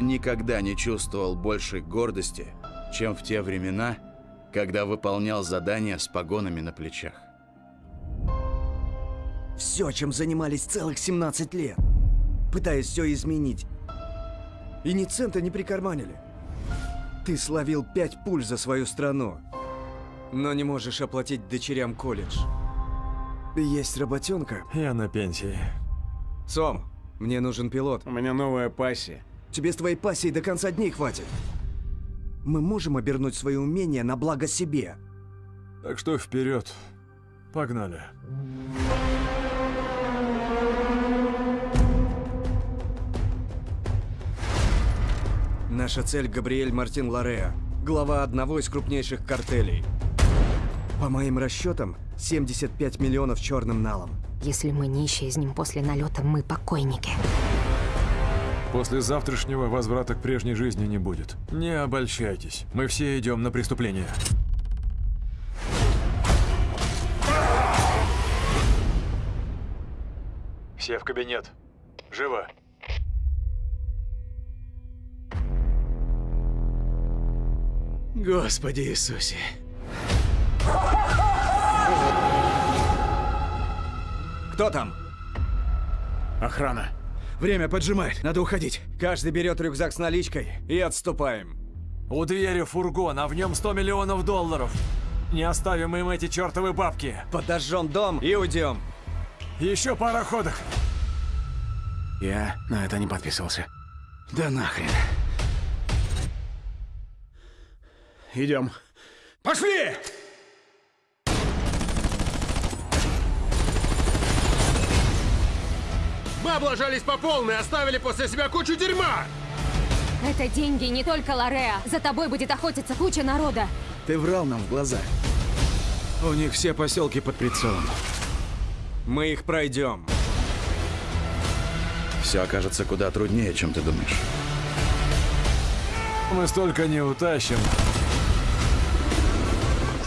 никогда не чувствовал большей гордости, чем в те времена, когда выполнял задания с погонами на плечах. Все, чем занимались целых 17 лет. Пытаясь все изменить. И ни цента не прикарманили. Ты словил пять пуль за свою страну. Но не можешь оплатить дочерям колледж. Есть работенка. Я на пенсии. Сом, мне нужен пилот. У меня новая пассия. Тебе с твоей пассией до конца дней хватит. Мы можем обернуть свои умения на благо себе. Так что вперед. Погнали. Наша цель Габриэль Мартин Лореа, глава одного из крупнейших картелей. По моим расчетам, 75 миллионов черным налом. Если мы не исчезнем после налета, мы покойники. После завтрашнего возврата к прежней жизни не будет. Не обольщайтесь. Мы все идем на преступление. Все в кабинет. Живо. Господи Иисусе. Кто там? Охрана. Время поджимает, надо уходить. Каждый берет рюкзак с наличкой и отступаем. У двери фургон, а в нем 100 миллионов долларов. Не оставим им эти чертовы бабки. Подожжем дом и уйдем. Еще пара ходок. Я на это не подписывался. Да нахрен. Идем. Пошли! Мы облажались по полной, оставили после себя кучу дерьма! Это деньги не только Лореа. За тобой будет охотиться куча народа. Ты врал нам в глаза. У них все поселки под прицелом. Мы их пройдем. Все окажется куда труднее, чем ты думаешь. Мы столько не утащим.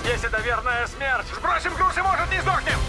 Здесь это верная смерть. Сбросим груз и, может, не сдохнем!